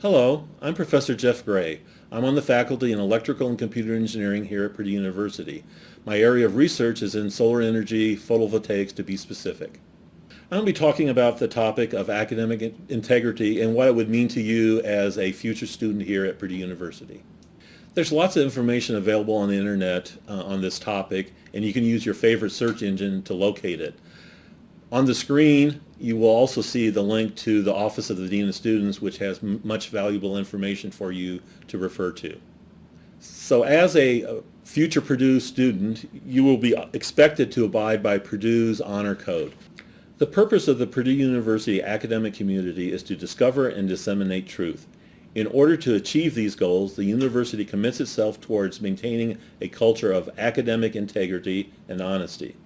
Hello, I'm Professor Jeff Gray. I'm on the faculty in Electrical and Computer Engineering here at Purdue University. My area of research is in solar energy, photovoltaics to be specific. I'm going to be talking about the topic of academic integrity and what it would mean to you as a future student here at Purdue University. There's lots of information available on the internet uh, on this topic and you can use your favorite search engine to locate it. On the screen, you will also see the link to the Office of the Dean of Students, which has much valuable information for you to refer to. So as a future Purdue student, you will be uh, expected to abide by Purdue's Honor Code. The purpose of the Purdue University academic community is to discover and disseminate truth. In order to achieve these goals, the university commits itself towards maintaining a culture of academic integrity and honesty.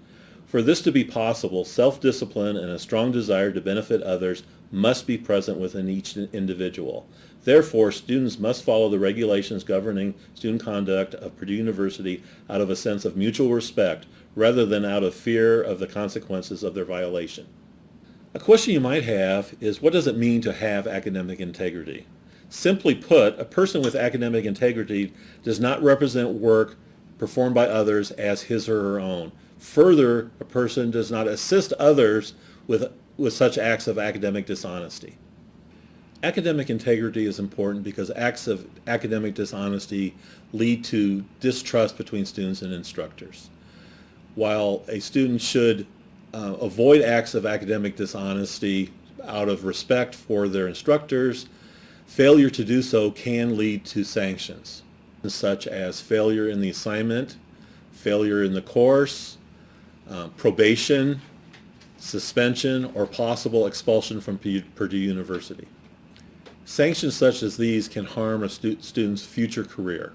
For this to be possible, self-discipline and a strong desire to benefit others must be present within each individual. Therefore, students must follow the regulations governing student conduct of Purdue University out of a sense of mutual respect rather than out of fear of the consequences of their violation. A question you might have is what does it mean to have academic integrity? Simply put, a person with academic integrity does not represent work performed by others as his or her own. Further, a person does not assist others with, with such acts of academic dishonesty. Academic integrity is important because acts of academic dishonesty lead to distrust between students and instructors. While a student should uh, avoid acts of academic dishonesty out of respect for their instructors, failure to do so can lead to sanctions, such as failure in the assignment, failure in the course, uh, probation, suspension, or possible expulsion from Purdue University. Sanctions such as these can harm a stu student's future career.